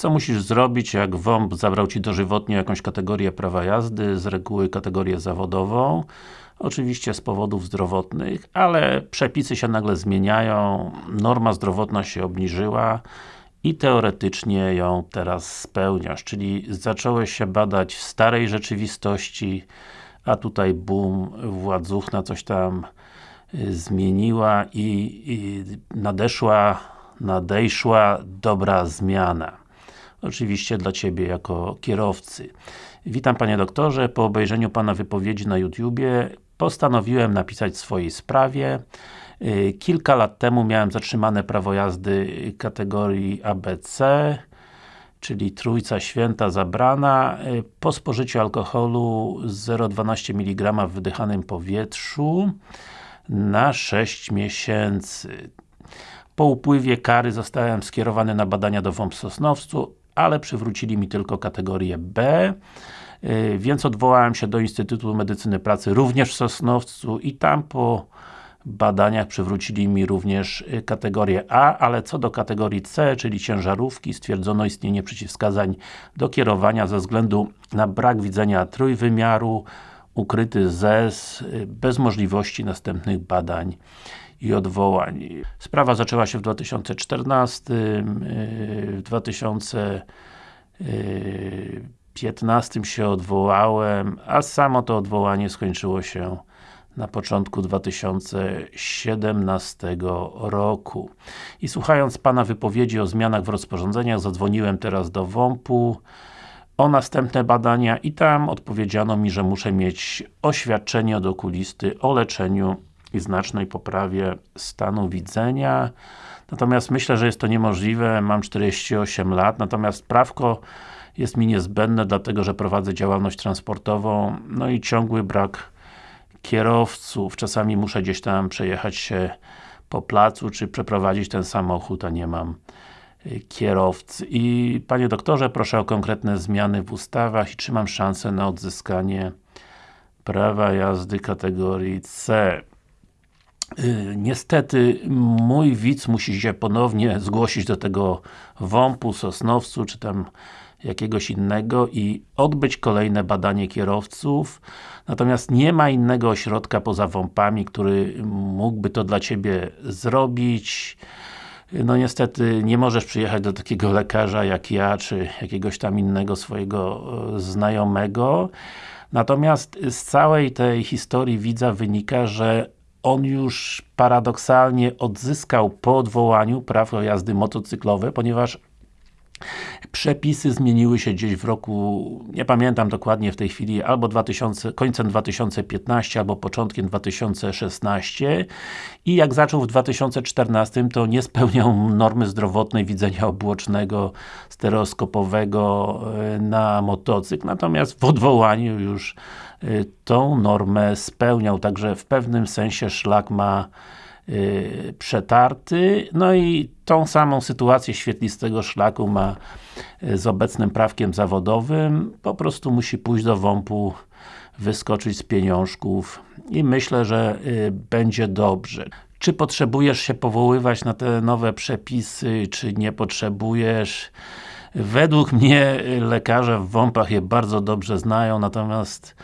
Co musisz zrobić, jak WOMP zabrał Ci dożywotnie jakąś kategorię prawa jazdy, z reguły kategorię zawodową, oczywiście z powodów zdrowotnych, ale przepisy się nagle zmieniają, norma zdrowotna się obniżyła i teoretycznie ją teraz spełniasz, czyli zacząłeś się badać w starej rzeczywistości, a tutaj boom, władzuchna coś tam y, zmieniła i, i nadeszła, nadejszła dobra zmiana. Oczywiście dla Ciebie jako kierowcy. Witam Panie Doktorze, po obejrzeniu Pana wypowiedzi na YouTubie postanowiłem napisać w swojej sprawie. Y, kilka lat temu miałem zatrzymane prawo jazdy kategorii ABC, czyli trójca święta zabrana, y, po spożyciu alkoholu 0,12 mg w wydychanym powietrzu na 6 miesięcy. Po upływie kary zostałem skierowany na badania do WOMP Sosnowcu, ale przywrócili mi tylko kategorię B, y, więc odwołałem się do Instytutu Medycyny Pracy również w Sosnowcu i tam po badaniach przywrócili mi również y, kategorię A, ale co do kategorii C, czyli ciężarówki, stwierdzono istnienie przeciwwskazań do kierowania ze względu na brak widzenia trójwymiaru, ukryty ZES, y, bez możliwości następnych badań i odwołań. Sprawa zaczęła się w 2014, w 2015 się odwołałem, a samo to odwołanie skończyło się na początku 2017 roku. I słuchając Pana wypowiedzi o zmianach w rozporządzeniach, zadzwoniłem teraz do WOMP-u o następne badania i tam odpowiedziano mi, że muszę mieć oświadczenie od okulisty o leczeniu i znacznej poprawie stanu widzenia. Natomiast myślę, że jest to niemożliwe, mam 48 lat, natomiast prawko jest mi niezbędne, dlatego że prowadzę działalność transportową, no i ciągły brak kierowców, czasami muszę gdzieś tam przejechać się po placu, czy przeprowadzić ten samochód, a nie mam y, kierowcy. I Panie doktorze, proszę o konkretne zmiany w ustawach i czy mam szansę na odzyskanie prawa jazdy kategorii C. Y, niestety, mój widz musi się ponownie zgłosić do tego WOMP-u, Sosnowcu, czy tam jakiegoś innego i odbyć kolejne badanie kierowców. Natomiast nie ma innego ośrodka poza WOMP-ami, który mógłby to dla Ciebie zrobić. No niestety nie możesz przyjechać do takiego lekarza jak ja, czy jakiegoś tam innego swojego e, znajomego. Natomiast z całej tej historii widza wynika, że on już paradoksalnie odzyskał po odwołaniu prawo jazdy motocyklowe, ponieważ Przepisy zmieniły się gdzieś w roku, nie pamiętam dokładnie w tej chwili, albo 2000, końcem 2015, albo początkiem 2016 i jak zaczął w 2014, to nie spełniał normy zdrowotnej widzenia obłocznego, stereoskopowego e, na motocykl, natomiast w odwołaniu już e, tą normę spełniał, także w pewnym sensie szlak ma yy, przetarty, no i tą samą sytuację świetlistego szlaku ma yy, z obecnym prawkiem zawodowym, po prostu musi pójść do WOMP-u, wyskoczyć z pieniążków i myślę, że yy, będzie dobrze. Czy potrzebujesz się powoływać na te nowe przepisy, czy nie potrzebujesz? Według mnie lekarze w WOMP-ach je bardzo dobrze znają, natomiast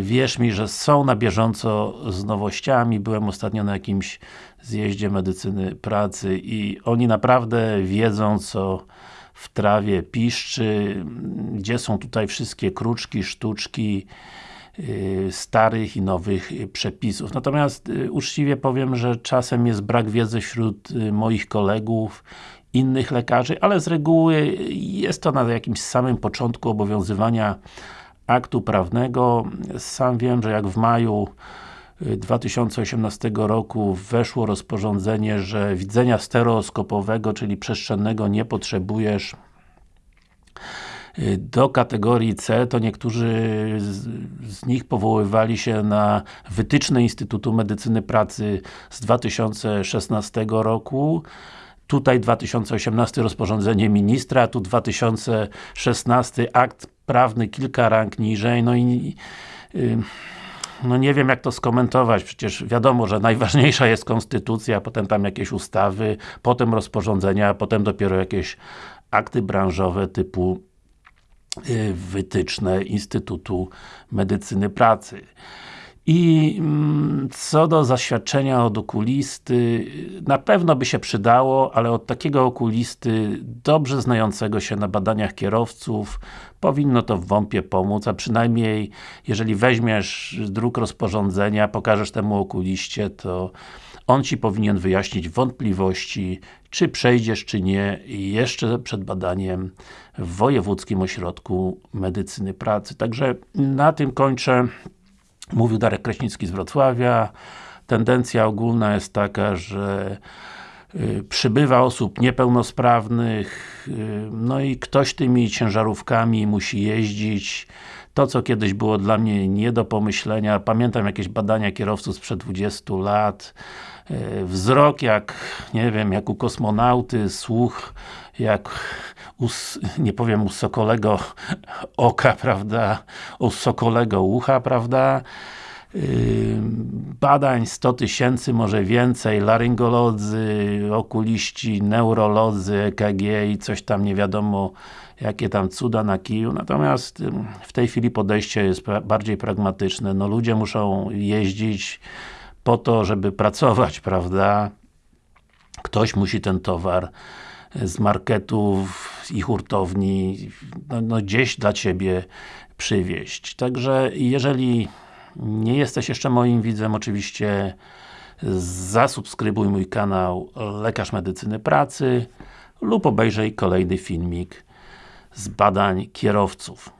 wierz mi, że są na bieżąco z nowościami. Byłem ostatnio na jakimś zjeździe medycyny pracy i oni naprawdę wiedzą, co w trawie piszczy, gdzie są tutaj wszystkie kruczki, sztuczki e, starych i nowych przepisów. Natomiast e, uczciwie powiem, że czasem jest brak wiedzy wśród moich kolegów, innych lekarzy, ale z reguły jest to na jakimś samym początku obowiązywania aktu prawnego. Sam wiem, że jak w maju 2018 y, roku weszło rozporządzenie, że widzenia stereoskopowego, czyli przestrzennego nie potrzebujesz y, do kategorii C, to niektórzy z, z, nich powoływali się na wytyczne Instytutu Medycyny Pracy z 2016 roku. Tutaj 2018 rozporządzenie ministra, tu 2016 akt prawny kilka rank niżej, no i yy, no nie wiem jak to skomentować, przecież wiadomo, że najważniejsza jest konstytucja, potem tam jakieś ustawy, potem rozporządzenia, potem dopiero jakieś akty branżowe typu y, wytyczne Instytutu Medycyny Pracy. I mm, co do zaświadczenia od okulisty, na pewno by się przydało, ale od takiego okulisty, dobrze znającego się na badaniach kierowców, powinno to w WOMP-ie pomóc, a przynajmniej jeżeli weźmiesz dróg rozporządzenia, pokażesz temu okuliście, to on Ci powinien wyjaśnić wątpliwości, czy przejdziesz, czy nie, jeszcze przed badaniem w Wojewódzkim Ośrodku Medycyny Pracy. Także na tym kończę. Mówił Darek Kraśnicki z Wrocławia. Tendencja ogólna jest taka, że przybywa osób niepełnosprawnych, y, no i ktoś tymi ciężarówkami musi jeździć. To, co kiedyś było dla mnie nie do pomyślenia, pamiętam jakieś badania kierowców sprzed 20 lat, y, wzrok jak, nie wiem, jak u kosmonauty, słuch jak u, nie powiem u sokolego oka, prawda, u sokolego ucha, prawda, badań 100 tysięcy, może więcej, laryngolodzy, okuliści, neurolodzy, EKG i coś tam nie wiadomo jakie tam cuda na kiju, natomiast w tej chwili podejście jest bardziej pragmatyczne, no ludzie muszą jeździć po to, żeby pracować, prawda, ktoś musi ten towar z marketów i hurtowni no, no gdzieś dla Ciebie przywieźć. Także jeżeli nie jesteś jeszcze moim widzem, oczywiście zasubskrybuj mój kanał Lekarz Medycyny Pracy lub obejrzyj kolejny filmik z badań kierowców.